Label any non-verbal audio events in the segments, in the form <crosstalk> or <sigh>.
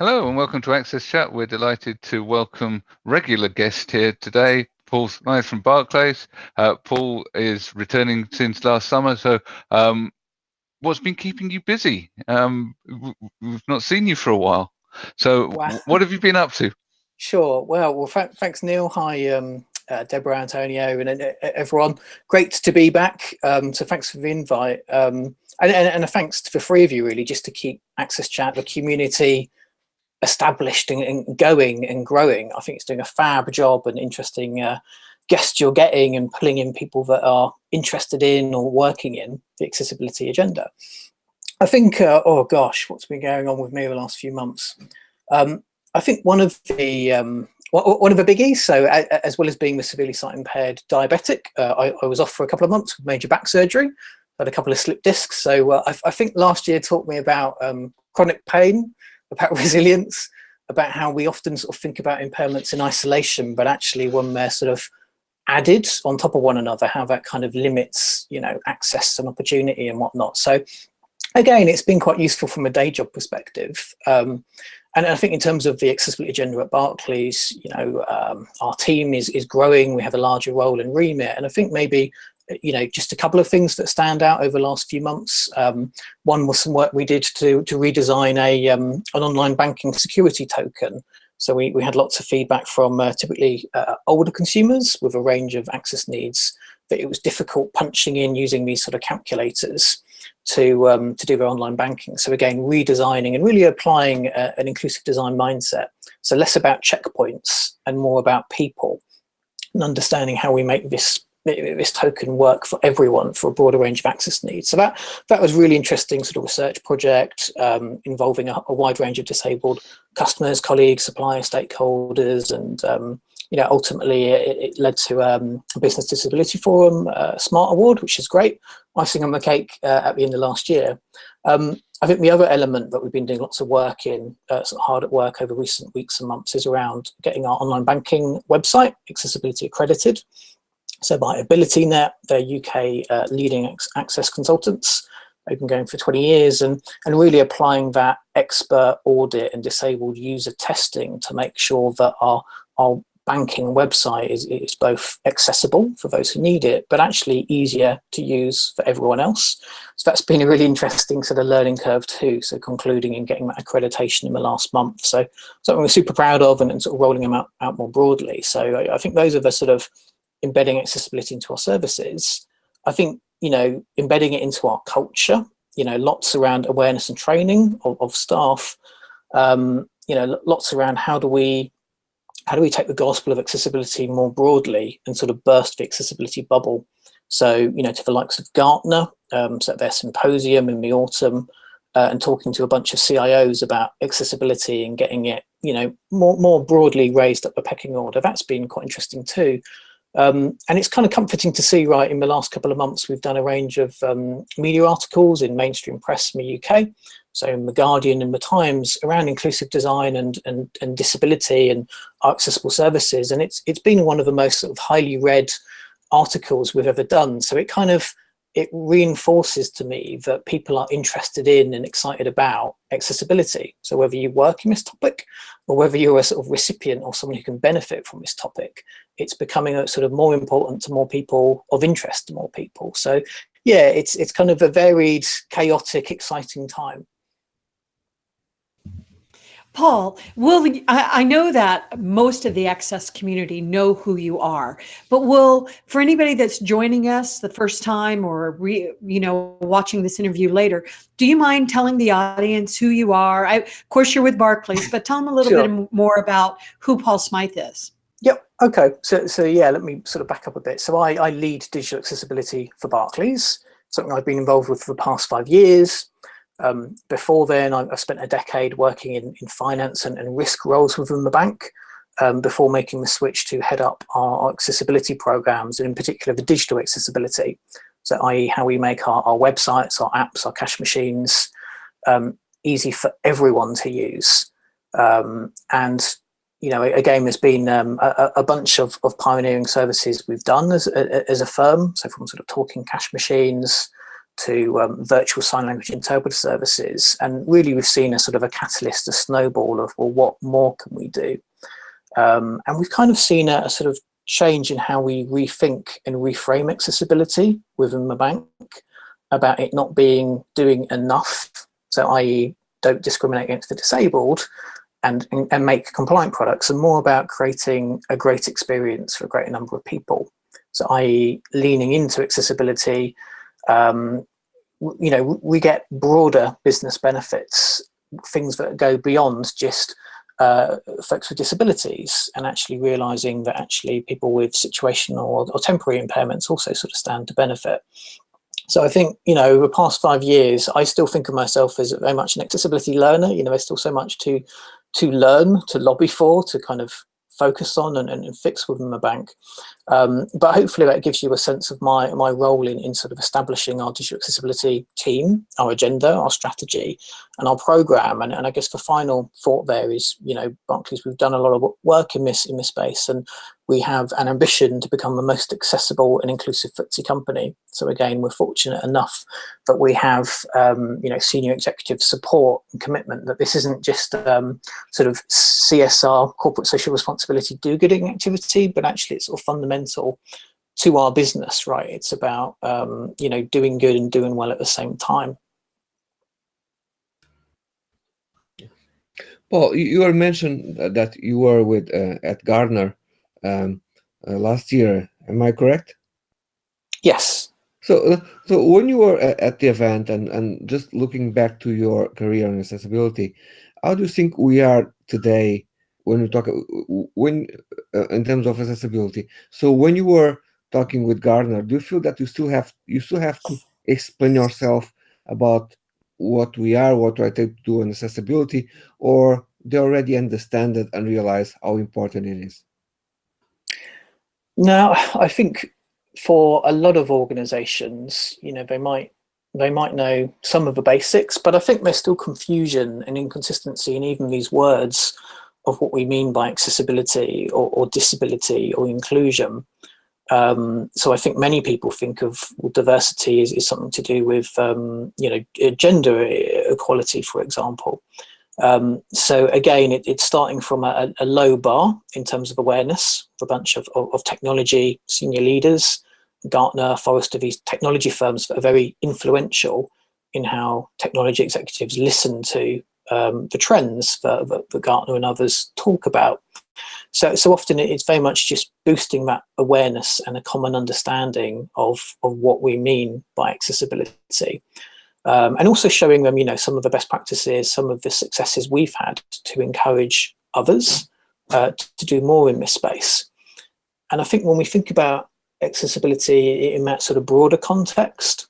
Hello and welcome to Access Chat. We're delighted to welcome regular guest here today, Paul Smyth from Barclays. Uh, Paul is returning since last summer, so um, what's been keeping you busy? Um, we've not seen you for a while. So wow. what have you been up to? Sure. Well, well, thanks, Neil. Hi, um, uh, Deborah, Antonio, and uh, everyone. Great to be back. Um, so thanks for the invite. Um, and, and, and, a thanks to the three of you, really, just to keep Access Chat, the community, established and, and, going and growing. I think it's doing a fab job and interesting uh, guests you're getting and pulling in people that are interested in or working in the accessibility agenda. I think, uh, oh gosh, what's been going on with me the last few months? Um, I think one of the um, one of the biggies, so as well as being the severely sight impaired diabetic, uh, I, I, was off for a couple of months with major back surgery, had a couple of slip discs. So uh, I, I, think last year taught me about um, chronic pain about <laughs> resilience, about how we often sort of think about impairments in isolation, but actually when they're sort of added on top of one another, how that kind of limits, you know, access and opportunity and whatnot. So again, it's been quite useful from a day job perspective. Um, and I think in terms of the accessibility agenda at Barclays, you know, um, our team is, is growing, we have a larger role in remit. And I think maybe you know, just a couple of things that stand out over the last few months. Um, one was some work we did to, to redesign a, um, an online banking security token. So we, we had lots of feedback from uh, typically uh, older consumers with a range of access needs that it was difficult punching in using these sort of calculators to, um, to do their online banking. So again, redesigning and really applying uh, an inclusive design mindset. So less about checkpoints and more about people and understanding how we make this this token work for everyone for a broader range of access needs. So that that was really interesting sort of research project um, involving a, a, wide range of disabled customers, colleagues, suppliers, stakeholders, and um, you know ultimately it, it led to um, a Business Disability Forum uh, Smart Award, which is great. Icing on the cake uh, at the end of last year. Um, I think the other element that we've been doing lots of work in, uh, sort of hard at work over recent weeks and months, is around getting our online banking website accessibility accredited. So by AbilityNet, they're UK uh, leading access consultants. They've been going for 20 years and, and really applying that expert audit and disabled user testing to make sure that our, our banking website is, is both accessible for those who need it, but actually easier to use for everyone else. So that's been a really interesting sort of learning curve too. So concluding and getting that accreditation in the last month. So something we're super proud of and, and sort of rolling them out, out more broadly. So I, I think those are the sort of embedding accessibility into our services, I think, you know, embedding it into our culture, you know, lots around awareness and training of, of staff, um, you know, lots around how do we how do we take the gospel of accessibility more broadly and sort of burst the accessibility bubble? So, you know, to the likes of Gartner, um, so their symposium in the autumn, uh, and talking to a bunch of CIOs about accessibility and getting it, you know, more, more broadly raised up the pecking order. That's been quite interesting too. Um, and it's kind of comforting to see, right, in the last couple of months, we've done a range of um, media articles in mainstream press in the UK, so in The Guardian and The Times, around inclusive design and, and, and disability and accessible services. And it's, it's been one of the most sort of highly read articles we've ever done. So it kind of, it reinforces to me that people are interested in and excited about accessibility. So whether you work in this topic or whether you're a sort of recipient or someone who can benefit from this topic, it's becoming a sort of more important to more people, of interest to more people. So yeah, it's, it's kind of a varied, chaotic, exciting time. Paul, will I, I, know that most of the access community know who you are, but will for anybody that's joining us the first time or re, you know watching this interview later, do you mind telling the audience who you are? I, of course, you're with Barclays, but tell them a little sure. bit more about who Paul Smyth is. Yep. Okay. So, so yeah, let me sort of back up a bit. So I, I lead digital accessibility for Barclays, something I've been involved with for the past five years. Um, before then, I, I, spent a decade working in, in finance and, and risk roles within the bank um, before making the switch to head up our accessibility programs, and in particular the digital accessibility. So i.e. how we make our, our websites, our apps, our cash machines um, easy for everyone to use. Um, and you know, again, there's been um, a, a, bunch of, of, pioneering services we've done as a, as a firm. So from sort of talking cash machines, to um, virtual sign language interpreter services. And really we've seen a sort of a catalyst, a snowball of, well, what more can we do? Um, and we've kind of seen a, a, sort of change in how we rethink and reframe accessibility within the bank about it not being doing enough. So i.e. don't discriminate against the disabled and, and, make compliant products and more about creating a great experience for a greater number of people. So i.e. leaning into accessibility, um, you know, we get broader business benefits, things that go beyond just uh, folks with disabilities and actually realizing that actually people with situational or, or, temporary impairments also sort of stand to benefit. So I think, you know, over the past five years, I still think of myself as very much an accessibility learner. You know, there's still so much to to learn, to lobby for, to kind of focus on and, and, fix within the bank. Um, but hopefully that gives you a sense of my, my role in, in sort of establishing our digital accessibility team, our agenda, our strategy, and our program. And, and I guess the final thought there is, you know, Barclays, we've done a lot of work in this, in this space and we have an ambition to become the most accessible and inclusive FTSE company. So again, we're fortunate enough that we have, um, you know, senior executive support and commitment that this isn't just um, sort of CSR, corporate social responsibility do-gooding activity, but actually it's sort of fundamental to our business, right? It's about, um, you know, doing good and doing well at the same time. Paul, you were mentioned that you were with uh, at Gartner um, uh, last year. Am I correct? Yes. So, uh, so when you were at the event and, and just looking back to your career in accessibility, how do you think we are today when we talk when uh, in terms of accessibility? So when you were talking with Gartner, do you feel that you still have you still have to explain yourself about what we are, what I take to do in accessibility, or they already understand it and realize how important it is? Now, I think for a lot of organizations, you know, they might they might know some of the basics, but I think there's still confusion and inconsistency in even these words of what we mean by accessibility or, or disability or inclusion. Um, so I think many people think of well, diversity is, is something to do with, um, you know, gender equality, for example. Um, so again, it, it's starting from a, a, low bar in terms of awareness for a bunch of, of, of technology senior leaders, Gartner, Forrester, these technology firms that are very influential in how technology executives listen to um, the trends that, that, that, Gartner and others talk about. So, so often it's very much just boosting that awareness and a common understanding of, of what we mean by accessibility. Um, and also showing them, you know, some of the best practices, some of the successes we've had to encourage others uh, to do more in this space. And I think when we think about accessibility in that sort of broader context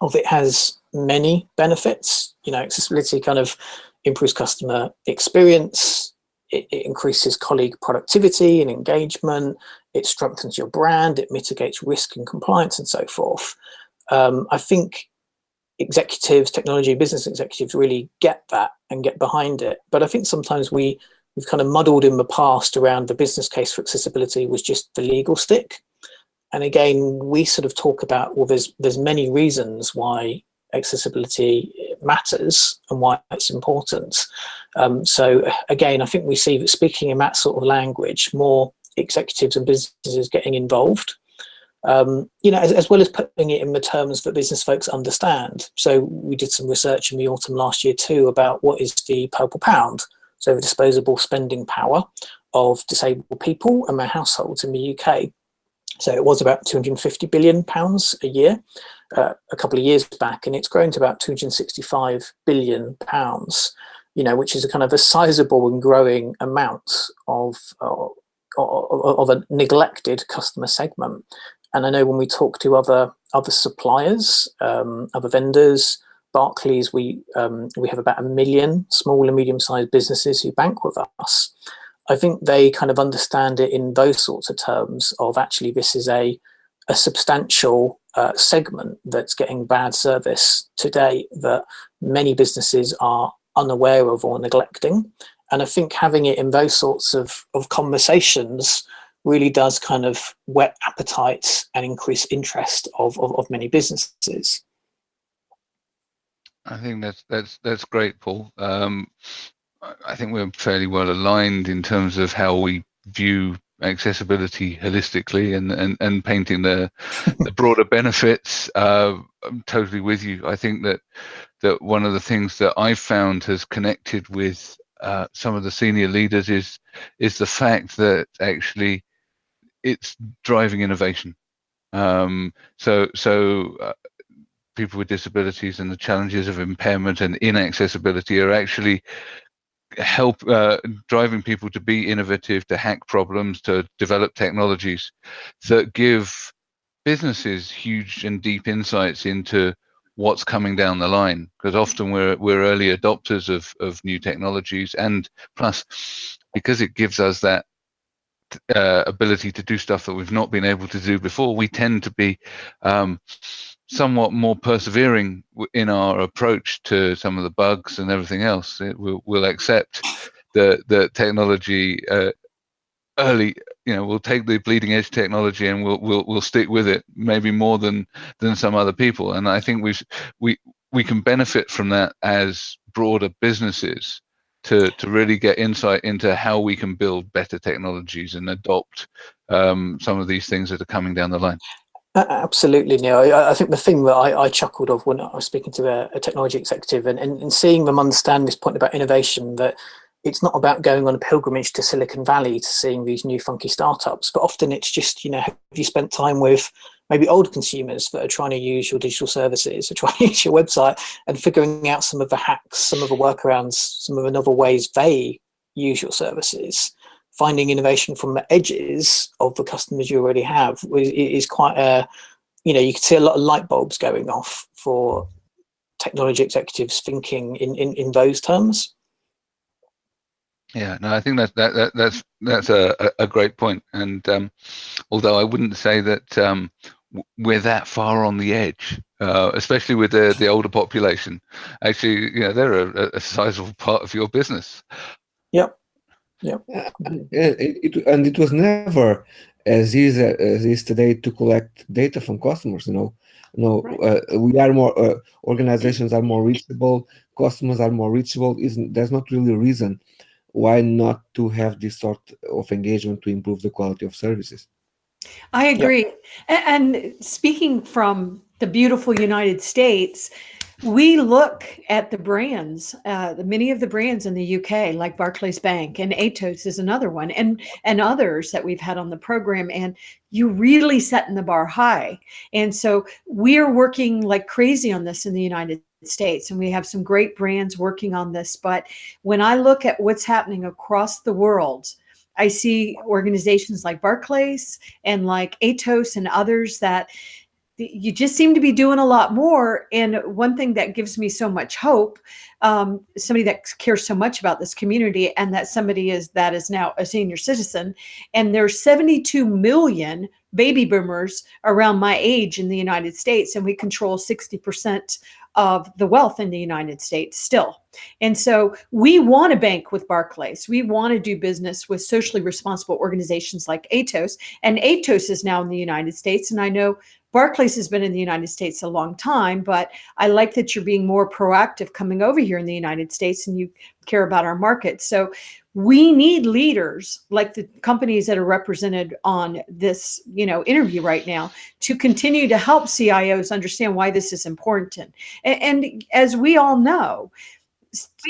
of it has many benefits, you know, accessibility kind of improves customer experience, it, it increases colleague productivity and engagement, it strengthens your brand, it mitigates risk and compliance and so forth. Um, I think executives, technology, business executives really get that and get behind it. But I think sometimes we, we've kind of muddled in the past around the business case for accessibility was just the legal stick. And again, we sort of talk about, well, there's, there's many reasons why accessibility matters and why it's important. Um, so again, I think we see that speaking in that sort of language, more executives and businesses getting involved um, you know, as, as, well as putting it in the terms that business folks understand. So we did some research in the autumn last year too about what is the purple pound, so the disposable spending power of disabled people and their households in the UK. So it was about 250 billion pounds a year uh, a couple of years back, and it's grown to about 265 billion pounds. You know, which is a kind of a sizable and growing amount of, uh, of a neglected customer segment. And I know when we talk to other other suppliers, um, other vendors, Barclays, we um, we have about a million small and medium-sized businesses who bank with us. I think they kind of understand it in those sorts of terms of actually this is a a substantial uh, segment that's getting bad service today that many businesses are unaware of or neglecting. And I think having it in those sorts of, of conversations really does kind of whet appetites and increase interest of, of, of many businesses. I think that's that's that's great, Paul. Um, I think we're fairly well aligned in terms of how we view accessibility holistically and and, and painting the the broader benefits. Uh, I'm totally with you. I think that that one of the things that I've found has connected with uh, some of the senior leaders is is the fact that actually it's driving innovation. Um, so so uh, people with disabilities and the challenges of impairment and inaccessibility are actually help uh, driving people to be innovative, to hack problems, to develop technologies that give businesses huge and deep insights into what's coming down the line. Because often we're we're early adopters of of new technologies and plus because it gives us that uh, ability to do stuff that we've not been able to do before we tend to be um, somewhat more persevering in our approach to some of the bugs and everything else. It, we'll, we'll accept the the technology uh, early. You know, we'll take the bleeding edge technology and we'll we'll we'll stick with it maybe more than than some other people. And I think we we we can benefit from that as broader businesses to to really get insight into how we can build better technologies and adopt um, some of these things that are coming down the line. Absolutely, Neil. I, think the thing that I, I, chuckled of when I was speaking to a, a technology executive and, and, and, seeing them understand this point about innovation, that it's not about going on a pilgrimage to Silicon Valley to seeing these new funky startups, but often it's just, you know, have you spent time with maybe older consumers that are trying to use your digital services or <laughs> trying to use your website and figuring out some of the hacks, some of the workarounds, some of the novel ways they use your services finding innovation from the edges of the customers you already have is quite a, you know, you can see a lot of light bulbs going off for technology executives thinking in, in, in those terms. Yeah, no, I think that, that, that that's that's a, a great point. And um, although I wouldn't say that um, we're that far on the edge, uh, especially with the the older population, actually, you know, they're a, a sizable part of your business. Yep. Yeah. <clears throat> And it, it, and it was never as easy as it is today to collect data from customers, you know. You know, right. uh, we are more, uh, organizations are more reachable, customers are more reachable. Isn't There's not really a reason why not to have this sort of engagement to improve the quality of services. I agree. Yep. And speaking from the beautiful United States, we look at the brands, uh, many of the brands in the UK, like Barclays Bank and Atos is another one, and and others that we've had on the program. And you really setting the bar high. And so we're working like crazy on this in the United States, and we have some great brands working on this. But when I look at what's happening across the world, I see organizations like Barclays and like Atos and others that you just seem to be doing a lot more. And one thing that gives me so much hope, um, somebody that cares so much about this community and that somebody is that is now a senior citizen, and there's 72 million baby boomers around my age in the United States, and we control 60% of the wealth in the United States still. And so we want to bank with Barclays. We want to do business with socially responsible organizations like Atos. And Atos is now in the United States. And I know Barclays has been in the United States a long time, but I like that you're being more proactive coming over here in the United States and you care about our market. So we need leaders like the companies that are represented on this, you know, interview right now to continue to help CIOs understand why this is important. And, and as we all know,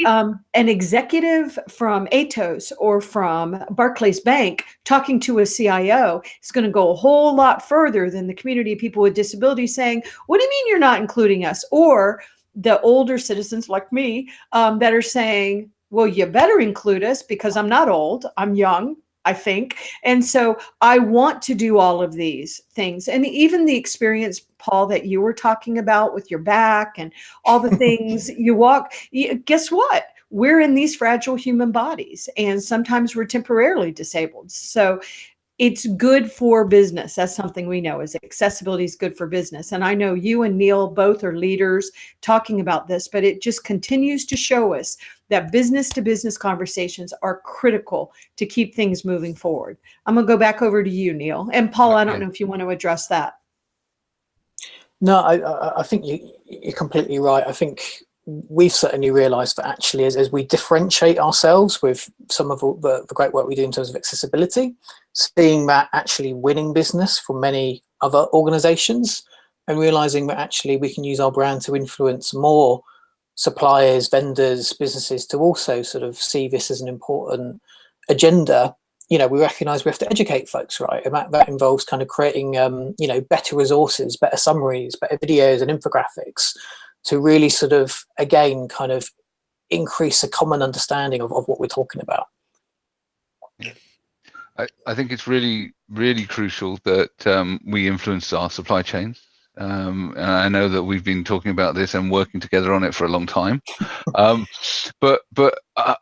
um, an executive from Atos or from Barclays Bank talking to a CIO is going to go a whole lot further than the community of people with disabilities saying, what do you mean you're not including us? Or the older citizens like me um, that are saying, well, you better include us because I'm not old, I'm young, I think. And so I want to do all of these things. And even the experience, Paul, that you were talking about with your back and all the <laughs> things you walk, guess what? We're in these fragile human bodies and sometimes we're temporarily disabled. So it's good for business. That's something we know is accessibility is good for business. And I know you and Neil both are leaders talking about this, but it just continues to show us that business to business conversations are critical to keep things moving forward. I'm gonna go back over to you, Neil. And Paul, I don't know if you want to address that. No, I, I think you, you're completely right. I think we've certainly realized that actually as, as we differentiate ourselves with some of the, the great work we do in terms of accessibility, seeing that actually winning business from many other organizations and realizing that actually we can use our brand to influence more suppliers, vendors, businesses to also sort of see this as an important agenda you know, we recognize we have to educate folks, right? And that, that involves kind of creating, um, you know, better resources, better summaries, better videos and infographics to really sort of, again, kind of increase a common understanding of, of what we're talking about. I, I think it's really, really crucial that um, we influence our supply chains. Um, and I know that we've been talking about this and working together on it for a long time. <laughs> Um, but but uh,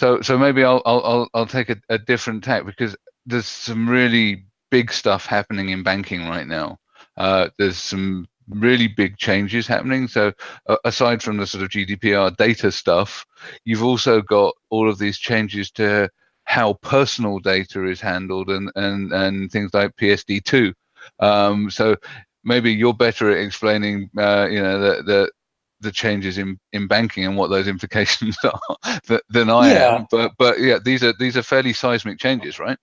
so so maybe I'll I'll I'll take a, a different tack because there's some really big stuff happening in banking right now. Uh, there's some really big changes happening. So uh, aside from the sort of GDPR data stuff, you've also got all of these changes to how personal data is handled and and and things like PSD2. Um, so maybe you're better at explaining, uh, you know, the, the the changes in in banking and what those <laughs> implications are <laughs> than I yeah. am. But but yeah, these are these are fairly seismic changes, right?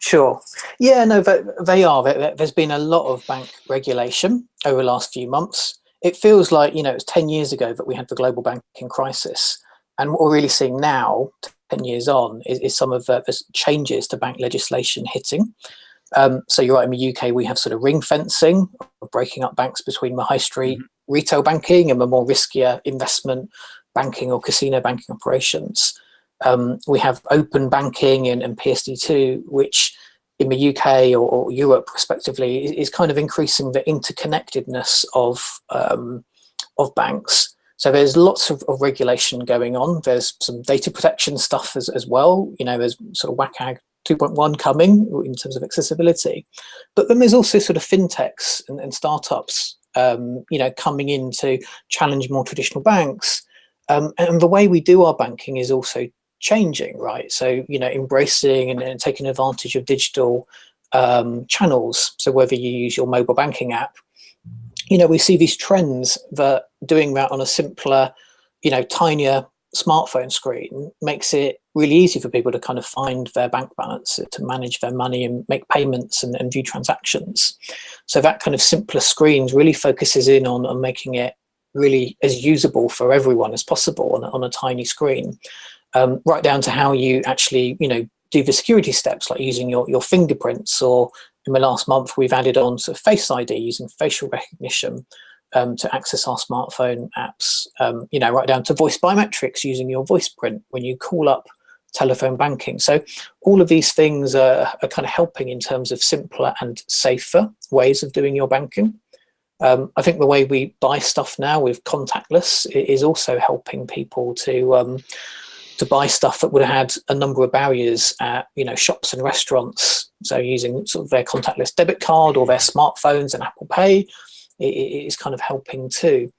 Sure. Yeah, no, they are. There's been a lot of bank regulation over the last few months. It feels like, you know, it was 10 years ago that we had the global banking crisis. And what we're really seeing now, 10 years on, is, is some of the, the, changes to bank legislation hitting. Um, so you're right, in the UK, we have sort of ring fencing, breaking up banks between the high street mm -hmm. retail banking and the more riskier investment banking or casino banking operations. Um, we have open banking and, and PSD2, which in the UK or, or, Europe respectively is, is kind of increasing the interconnectedness of, um, of banks. So there's lots of, of, regulation going on. There's some data protection stuff as, as well. You know, there's sort of WCAG 2.1 coming in terms of accessibility. But then there's also sort of fintechs and, and startups, um, you know, coming in to challenge more traditional banks. Um, and the way we do our banking is also changing, right? So, you know, embracing and, and taking advantage of digital um, channels. So whether you use your mobile banking app, you know, we see these trends that doing that on a simpler, you know, tinier smartphone screen makes it really easy for people to kind of find their bank balance, to manage their money and make payments and, and view transactions. So that kind of simpler screens really focuses in on, on making it really as usable for everyone as possible on, on a tiny screen, um, right down to how you actually, you know, do the security steps like using your, your fingerprints or in the last month we've added on sort of face ID using facial recognition um, to access our smartphone apps, um, you know, right down to voice biometrics using your voice print when you call up telephone banking. So all of these things are, are kind of helping in terms of simpler and safer ways of doing your banking. Um, I think the way we buy stuff now with contactless is also helping people to um, to buy stuff that would have had a number of barriers at you know shops and restaurants. So using sort of their contactless debit card or their smartphones and Apple Pay it's kind of helping too.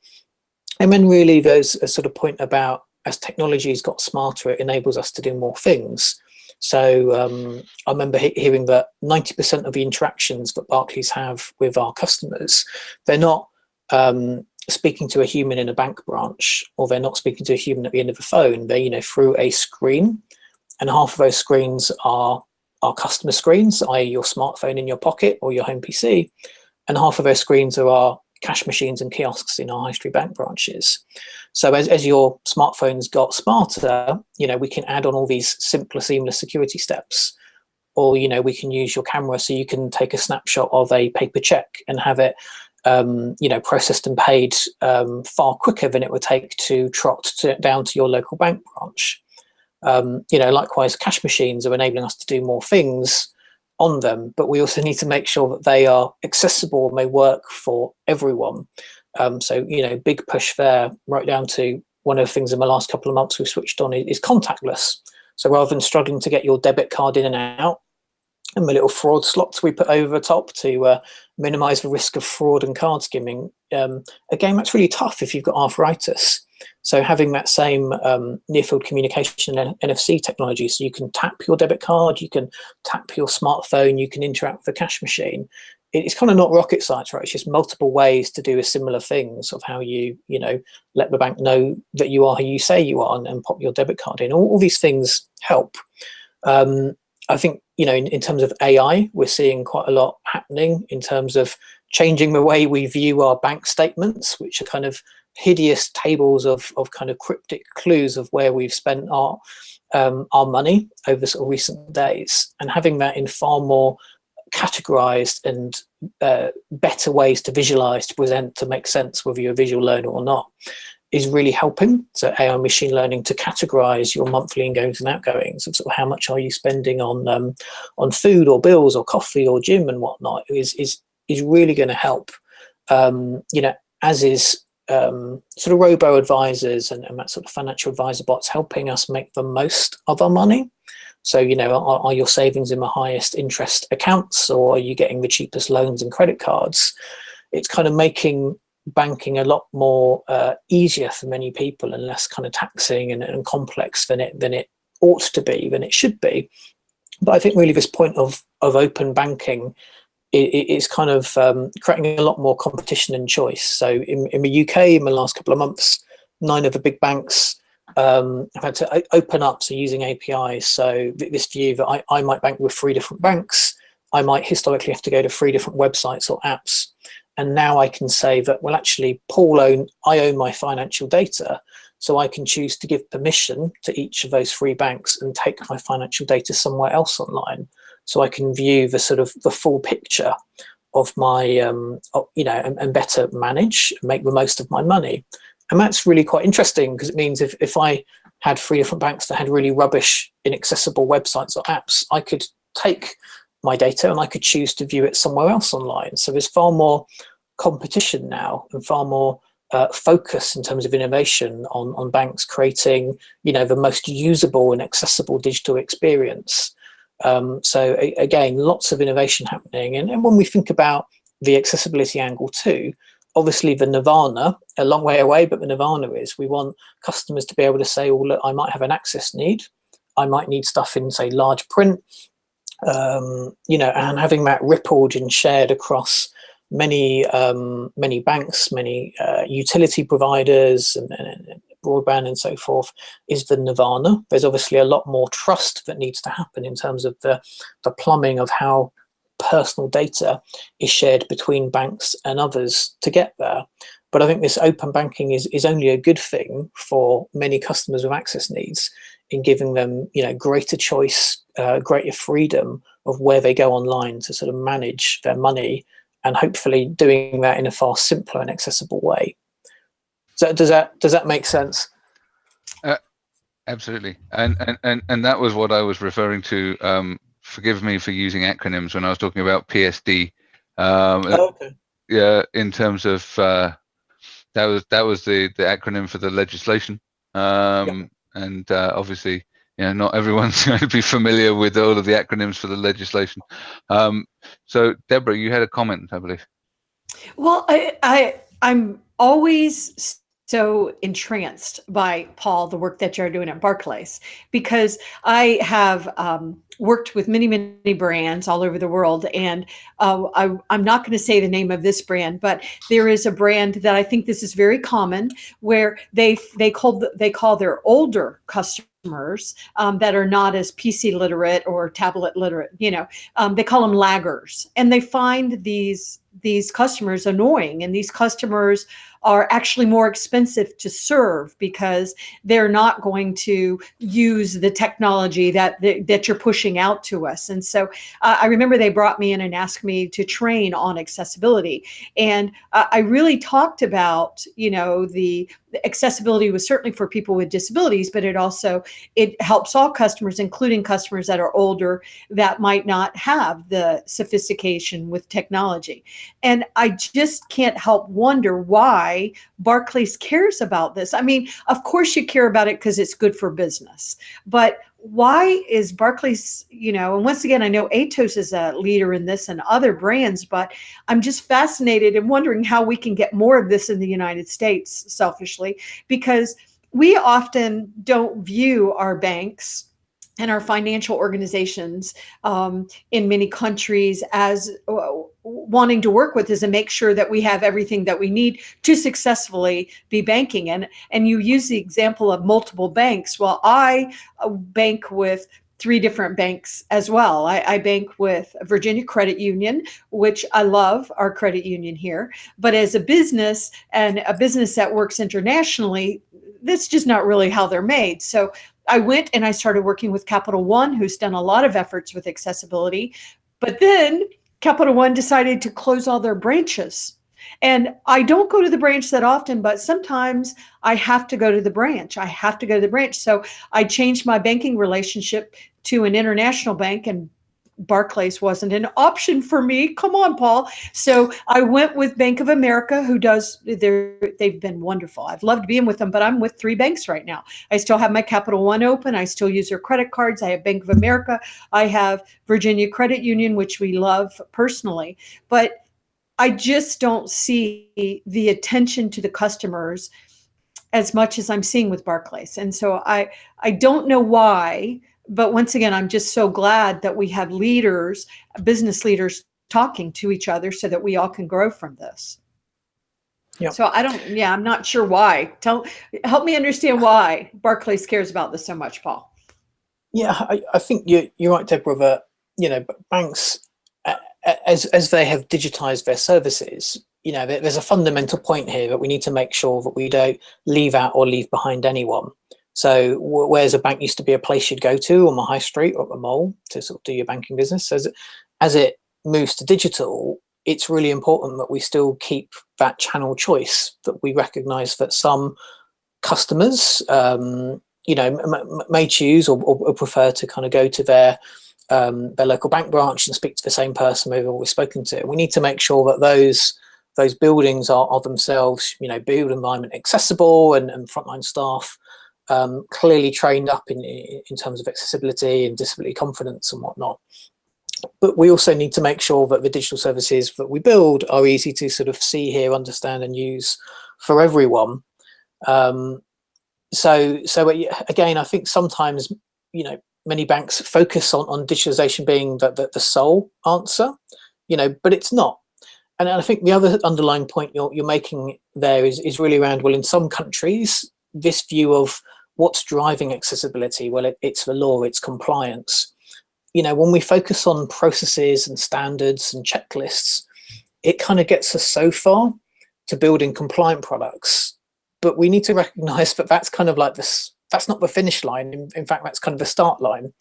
And then really there's a sort of point about as technology's got smarter, it enables us to do more things. So um, I remember he hearing that 90% of the interactions that Barclays have with our customers, they're not um, speaking to a human in a bank branch, or they're not speaking to a human at the end of the phone. They're, you know, through a screen, and half of those screens are are customer screens, i.e. your smartphone in your pocket or your home PC, and half of those screens are our cash machines and kiosks in our high street bank branches. So as, as your smartphones got smarter, you know, we can add on all these simpler, seamless security steps. Or, you know, we can use your camera so you can take a snapshot of a paper check and have it, um, you know, processed and paid um, far quicker than it would take to trot to, down to your local bank branch. Um, you know, likewise, cash machines are enabling us to do more things on them, but we also need to make sure that they are accessible and may work for everyone. Um, so, you know, big push there, right down to one of the things in the last couple of months we've switched on is contactless. So rather than struggling to get your debit card in and out, and the little fraud slots we put over the top to uh, minimize the risk of fraud and card skimming. Um, again, that's really tough if you've got arthritis. So having that same um, near field communication and NFC technology, so you can tap your debit card, you can tap your smartphone, you can interact with the cash machine, it's kind of not rocket science, right? It's just multiple ways to do a similar things of how you, you know, let the bank know that you are who you say you are and, and pop your debit card in. All, all these things help. Um, I think, you know, in, in terms of AI, we're seeing quite a lot happening in terms of changing the way we view our bank statements, which are kind of hideous tables of, of kind of cryptic clues of where we've spent our um, our money over sort of recent days. And having that in far more categorized and uh, better ways to visualize, to present, to make sense whether you're a visual learner or not is really helping. So AI machine learning to categorize your monthly ingoings and outgoings of sort of how much are you spending on um, on food or bills or coffee or gym and whatnot is is is really going to help. Um, you know, as is um, sort of robo advisors and, and, that sort of financial advisor bots helping us make the most of our money. So, you know, are, are, your savings in the highest interest accounts or are you getting the cheapest loans and credit cards? It's kind of making banking a lot more uh, easier for many people and less kind of taxing and, and complex than it than it ought to be, than it should be. But I think really this point of, of open banking is kind of um, creating a lot more competition and choice. So in, in the UK, in the last couple of months, nine of the big banks um, have had to open up, so using APIs. So this view that I, I might bank with three different banks, I might historically have to go to three different websites or apps. And now I can say that, well, actually, Paul own, I own my financial data. So I can choose to give permission to each of those three banks and take my financial data somewhere else online. So I can view the sort of the full picture of my, um, you know, and, and better manage, make the most of my money. And that's really quite interesting because it means if, if I had three different banks that had really rubbish, inaccessible websites or apps, I could take my data and I could choose to view it somewhere else online. So there's far more competition now and far more uh, focus in terms of innovation on, on banks creating, you know, the most usable and accessible digital experience. Um, so a, again, lots of innovation happening. And, and when we think about the accessibility angle too, obviously the nirvana, a long way away, but the nirvana is we want customers to be able to say, well, look, I might have an access need. I might need stuff in, say, large print, um, you know, and having that rippled and shared across many um, many banks, many uh, utility providers, and, and, broadband and so forth is the nirvana. There's obviously a lot more trust that needs to happen in terms of the the plumbing of how personal data is shared between banks and others to get there. But I think this open banking is, is only a good thing for many customers with access needs in giving them you know, greater choice, uh, greater freedom of where they go online to sort of manage their money and hopefully doing that in a far simpler and accessible way. So does that does that make sense? Uh, absolutely, and, and and and that was what I was referring to um, forgive me for using acronyms when I was talking about PSD. Um, oh, okay. Yeah, in terms of uh, that was that was the the acronym for the legislation, um. And uh, obviously, you know, not everyone's <laughs> going to be familiar with all of the acronyms for the legislation. Um, so, Deborah, you had a comment, I believe. Well, I, I I'm always so entranced by Paul, the work that you're doing at Barclays, because I have um, worked with many, many brands all over the world. And uh, I, am not going to say the name of this brand, but there is a brand that I think this is very common where they they call they call their older customers um, that are not as PC literate or tablet literate, you know, um, they call them laggers, and they find these these customers annoying, and these customers are actually more expensive to serve because they're not going to use the technology that that you're pushing out to us. And so uh, I remember they brought me in and asked me to train on accessibility, and uh, I really talked about you know the accessibility was certainly for people with disabilities, but it also it helps all customers, including customers that are older that might not have the sophistication with technology. And I just can't help wonder why Barclays cares about this. I mean, of course you care about it because it's good for business, but why is Barclays, you know, and once again, I know Atos is a leader in this and other brands, but I'm just fascinated and wondering how we can get more of this in the United States, selfishly, because we often don't view our banks and our financial organizations um, in many countries as uh, wanting to work with is to make sure that we have everything that we need to successfully be banking. And, and you use the example of multiple banks. Well, I uh, bank with three different banks as well. I, I, bank with Virginia Credit Union, which I love our credit union here. But as a business and a business that works internationally, that's just not really how they're made. So I went and I started working with Capital One, who's done a lot of efforts with accessibility. But then Capital One decided to close all their branches. And I don't go to the branch that often, but sometimes I have to go to the branch. I have to go to the branch. So I changed my banking relationship to an international bank and Barclays wasn't an option for me. Come on, Paul. So I went with Bank of America, who does, they've been wonderful. I've loved being with them, but I'm with three banks right now. I still have my Capital One open. I still use their credit cards. I have Bank of America. I have Virginia Credit Union, which we love personally. But I just don't see the attention to the customers as much as I'm seeing with Barclays. And so I, I don't know why but once again, I'm just so glad that we have leaders, business leaders talking to each other so that we all can grow from this. Yep. So I don't, yeah, I'm not sure why. Tell, help me understand why Barclays cares about this so much, Paul. Yeah, I, I think you're, you're right, Deborah, that, uh, you know, banks, uh, uh, as, as they have digitized their services, you know, there's a fundamental point here that we need to make sure that we don't leave out or leave behind anyone. So whereas a bank used to be a place you'd go to on the high street or the mall to sort of do your banking business, as it, as it moves to digital, it's really important that we still keep that channel choice, that we recognize that some customers, um, you know, may choose or, or, prefer to kind of go to their um, their local bank branch and speak to the same person we've always spoken to. We need to make sure that those those buildings are, are themselves, you know, build environment accessible and, and frontline staff um, clearly trained up in, in terms of accessibility and disability confidence and whatnot. But we also need to make sure that the digital services that we build are easy to sort of see, hear, understand and use for everyone. Um, so, so again, I think sometimes, you know, many banks focus on, on digitalization being the, the, the sole answer, you know, but it's not. And I think the other underlying point you're, you're making there is, is really around, well, in some countries, this view of what's driving accessibility? Well, it, it's the law, it's compliance. You know, when we focus on processes and standards and checklists, it kind of gets us so far to building compliant products. But we need to recognize that that's kind of like this, that's not the finish line. In, in fact, that's kind of the start line.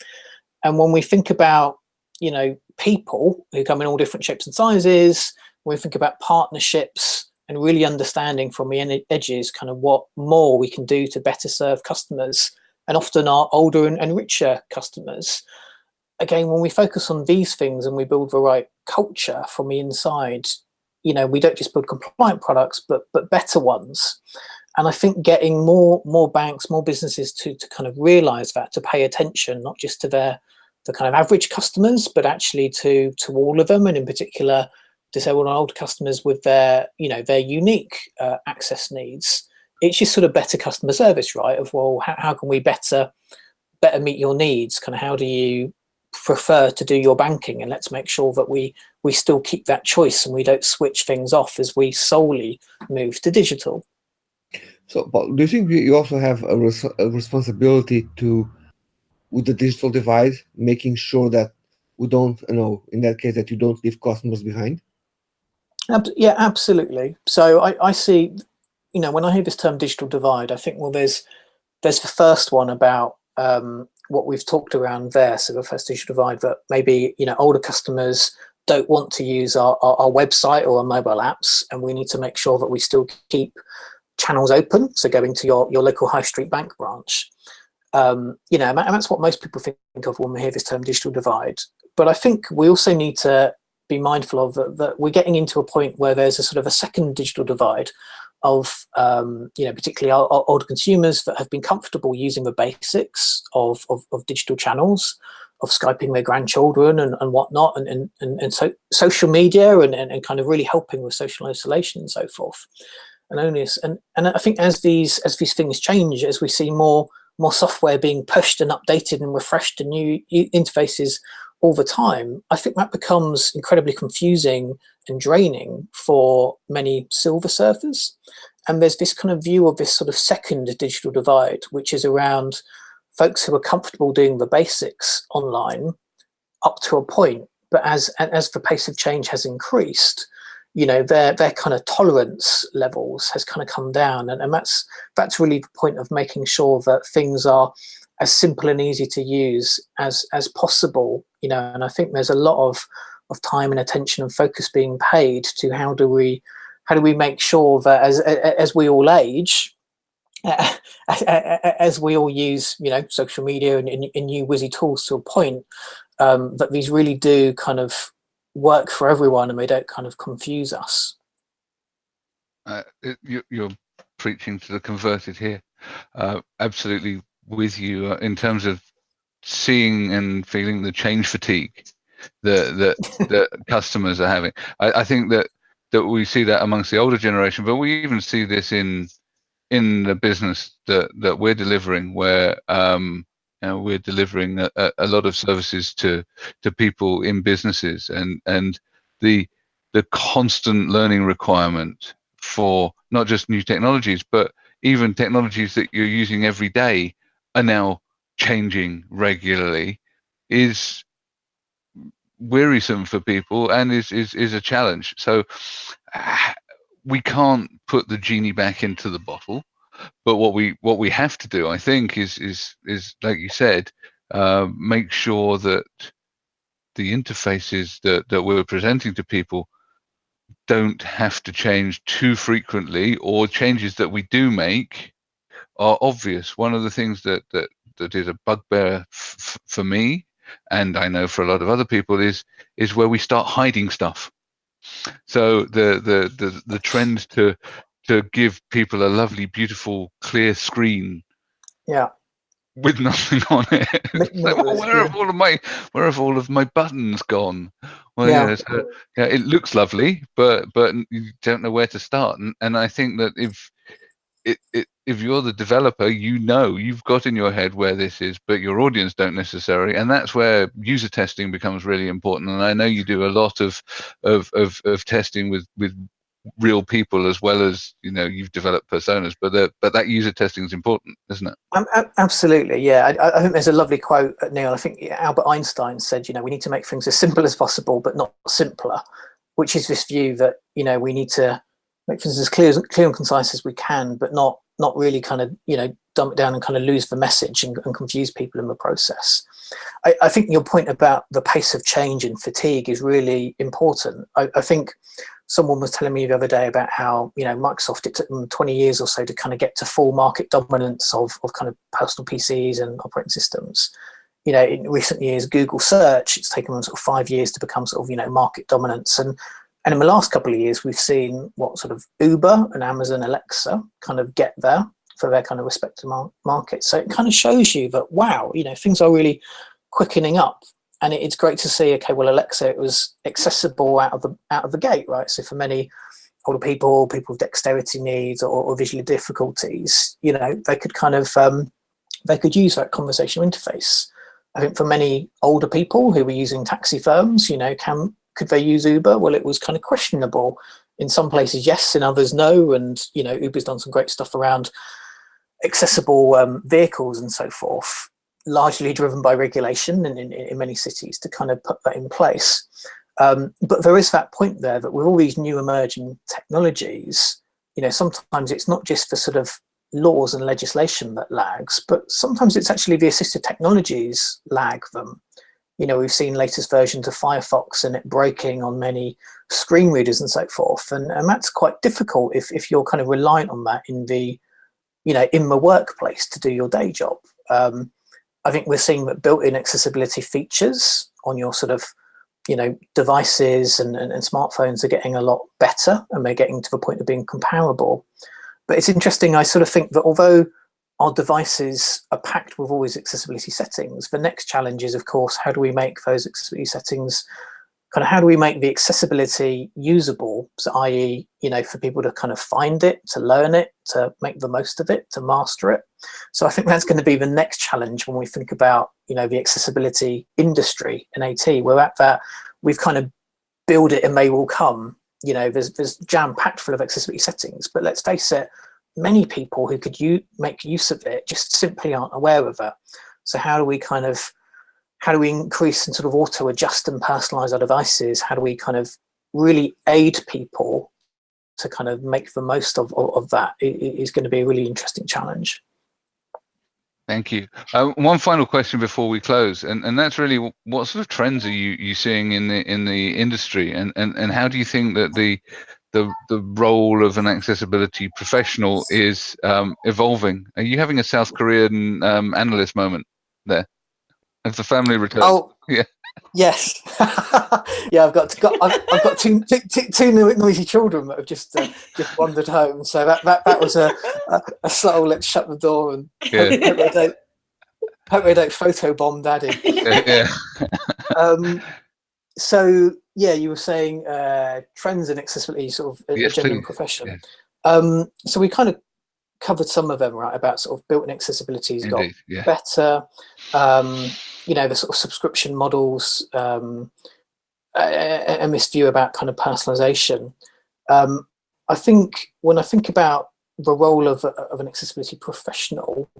And when we think about, you know, people who come in all different shapes and sizes, when we think about partnerships, and really understanding from the edges kind of what more we can do to better serve customers and often our older and, and richer customers. Again, when we focus on these things and we build the right culture from the inside, you know, we don't just build compliant products, but but better ones. And I think getting more more banks, more businesses to to kind of realize that, to pay attention, not just to their the kind of average customers, but actually to to all of them, and in particular disabled and older customers with their, you know, their unique uh, access needs. It's just sort of better customer service, right? Of well, how, how can we better better meet your needs? Kind of how do you prefer to do your banking? And let's make sure that we we still keep that choice and we don't switch things off as we solely move to digital. So, but do you think you also have a, res a responsibility to, with the digital divide, making sure that we don't, you know, in that case, that you don't leave customers behind? Yeah, absolutely. So I, I see, you know, when I hear this term digital divide, I think, well, there's there's the first one about um, what we've talked around there. So the first digital divide that maybe, you know, older customers don't want to use our, our, our website or our mobile apps. And we need to make sure that we still keep channels open. So going to your, your local high street bank branch. Um, you know, and that's what most people think of when we hear this term digital divide. But I think we also need to be mindful of that, that we're getting into a point where there's a sort of a second digital divide of, um, you know, particularly our, our older consumers that have been comfortable using the basics of, of, of digital channels, of Skyping their grandchildren and, and whatnot, and, and, and, and so social media and, and, and kind of really helping with social isolation and so forth. And only and, and I think as these as these things change, as we see more more software being pushed and updated and refreshed and new interfaces all the time, I think that becomes incredibly confusing and draining for many silver surfers. And there's this kind of view of this sort of second digital divide, which is around folks who are comfortable doing the basics online up to a point. But as, as the pace of change has increased, you know, their, their kind of tolerance levels has kind of come down. And, and that's, that's really the point of making sure that things are as simple and easy to use as as possible you know and i think there's a lot of of time and attention and focus being paid to how do we how do we make sure that as as we all age <laughs> as we all use you know social media and, and, new whizzy tools to a point um, that these really do kind of work for everyone and they don't kind of confuse us. Uh, you, you're preaching to the converted here. Uh, absolutely with you uh, in terms of seeing and feeling the change fatigue that that <laughs> that customers are having. I, I, think that that we see that amongst the older generation, but we even see this in in the business that that we're delivering, where um, you know, we're delivering a, a, lot of services to to people in businesses, and and the the constant learning requirement for not just new technologies, but even technologies that you're using every day are now changing regularly is wearisome for people and is is, is a challenge. So we can't put the genie back into the bottle but what we what we have to do i think is is is like you said uh, make sure that the interfaces that that we're presenting to people don't have to change too frequently or changes that we do make are obvious. One of the things that that that is a bugbear for me, and I know for a lot of other people, is is where we start hiding stuff. So the the the the trend to to give people a lovely, beautiful, clear screen. Yeah. With nothing on it. <laughs> like, well, where have all of my where have all of my buttons gone? Well, yeah, yeah, so, yeah, it looks lovely, but but you don't know where to start. And and I think that if it, it, if you're the developer, you know you've got in your head where this is, but your audience don't necessarily, and that's where user testing becomes really important. And I know you do a lot of of of, of testing with with real people as well as you know you've developed personas but the, but that user testing is important isn't it um, absolutely yeah I, I, think there's a lovely quote uh, neil i think albert einstein said you know we need to make things as simple as possible but not simpler which is this view that you know we need to make things as clear, clear and concise as we can, but not not really kind of you know dump it down and kind of lose the message and, and confuse people in the process. I, I, think your point about the pace of change and fatigue is really important. I, I, think someone was telling me the other day about how you know Microsoft it took them 20 years or so to kind of get to full market dominance of, of kind of personal PCs and operating systems. You know, in recent years, Google search, it's taken them sort of five years to become sort of, you know, market dominance. And and in the last couple of years, we've seen what sort of Uber and Amazon Alexa kind of get there for their kind of respective mar markets. So it kind of shows you that, wow, you know, things are really quickening up. And it's great to see, okay, well, Alexa, it was accessible out of the out of the gate, right? So for many older people, people with dexterity needs or, or visual difficulties, you know, they could kind of, um, they could use that conversational interface. I think for many older people who were using taxi firms, you know, can could they use Uber? Well, it was kind of questionable. In some places, yes, in others, no. And, you know, Uber's done some great stuff around accessible um, vehicles and so forth, largely driven by regulation in, in, in, many cities to kind of put that in place. Um, but there is that point there that with all these new emerging technologies, you know, sometimes it's not just the sort of laws and legislation that lags, but sometimes it's actually the assistive technologies lag them you know, we've seen latest versions of Firefox and it breaking on many screen readers and so forth. And, and that's quite difficult if, if you're kind of reliant on that in the, you know, in the workplace to do your day job. Um, I think we're seeing that built-in accessibility features on your sort of, you know, devices and, and, and smartphones are getting a lot better and they're getting to the point of being comparable. But it's interesting, I sort of think that although our devices are packed with all these accessibility settings. The next challenge is, of course, how do we make those accessibility settings kind of how do we make the accessibility usable? So i.e you know for people to kind of find it to learn it to make the most of it to master it. So i think that's going to be the next challenge when we think about you know the accessibility industry in at we're at that we've kind of build it and they will come. You know there's there's jam packed full of accessibility settings. But let's face it many people who could you make use of it just simply aren't aware of it so how do we kind of how do we increase and sort of auto adjust and personalize our devices? How do we kind of really aid people to kind of make the most of, of, of that is going to be a really interesting challenge. Thank you. Uh, one final question before we close, and, and that's really what sort of trends are you, you seeing in the in the industry, and, and, and how do you think that the the the role of an accessibility professional is um, evolving? Are you having a South Korean um, analyst moment there? If the family returns. Oh, <laughs> yeah. Yes. <laughs> yeah, I've got, got I've, I've, got two, two, two noisy children that have just uh, just wandered home. So that that, that was a, a, a subtle let's shut the door and yeah. hope, they don't, hope they don't photo bomb daddy. <laughs> yeah. um, so yeah, you were saying uh, trends in accessibility, sort of a, yes, a genuine profession. Yeah. Um, so we kind of covered some of them, right? About sort of built-in accessibility has got yeah. better. Um, you know, the sort of subscription models, um, and this view about kind of personalization. Um, I think when I think about the role of, of an accessibility professional,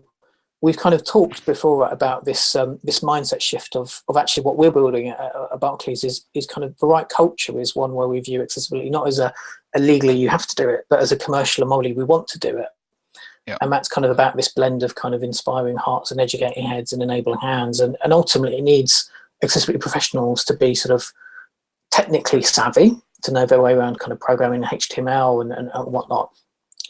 we've kind of talked before about this um, this mindset shift of of actually what we're building at, at, Barclays is is kind of the right culture is one where we view accessibility not as a, a legally you have to do it, but as a commercial and morally we want to do it. Yeah. And that's kind of about this blend of kind of inspiring hearts and educating heads and enabling hands. And, and ultimately it needs accessibility professionals to be sort of technically savvy, to know their way around kind of programming HTML and, and, and whatnot,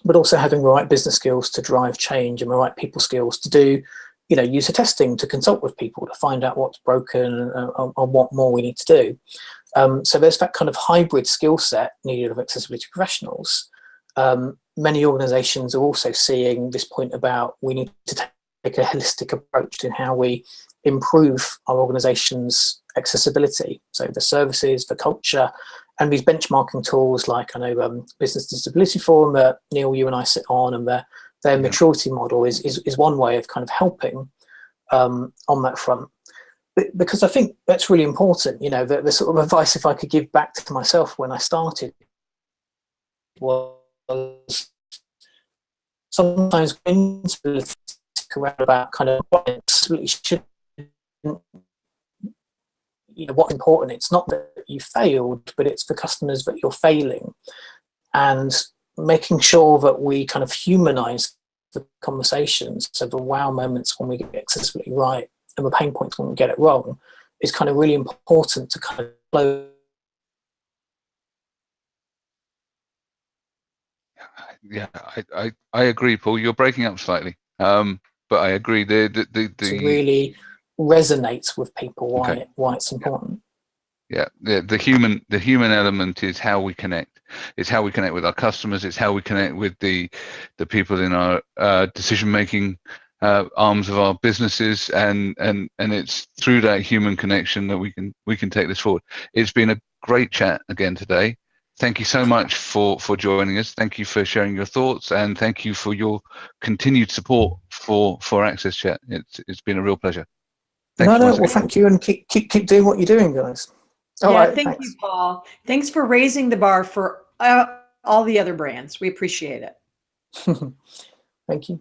but also having the right business skills to drive change and the right people skills to do you know, user testing, to consult with people, to find out what's broken and, and, and what more we need to do. Um, so there's that kind of hybrid skill set needed of accessibility professionals. Um, many organizations are also seeing this point about we need to take a holistic approach in how we improve our organization's accessibility. So the services, the culture, and these benchmarking tools like I know um, Business Disability Forum that Neil, you and I sit on and their, their yeah. maturity model is, is, is one way of kind of helping um, on that front. But, because I think that's really important, you know, the, the sort of advice if I could give back to myself when I started was sometimes around about kind of what absolutely should you know what's important it's not that you failed but it's the customers that you're failing and making sure that we kind of humanize the conversations so the wow moments when we get accessibility right and the pain points when we get it wrong is kind of really important to kind of flow yeah, I, I, I agree, Paul. You're breaking up slightly, um, but I agree. The the the, the really resonates with people why okay. why it's important. Yeah, the the human the human element is how we connect. It's how we connect with our customers. It's how we connect with the the people in our uh, decision making uh, arms of our businesses, and and and it's through that human connection that we can we can take this forward. It's been a great chat again today thank you so much for for joining us thank you for sharing your thoughts and thank you for your continued support for for access chat it's it's been a real pleasure thank no no well thank you and keep keep keep doing what you're doing guys. All yeah right, thank thanks. you paul. Thanks for raising the bar for uh, all the other brands. We appreciate it. <laughs> Thank you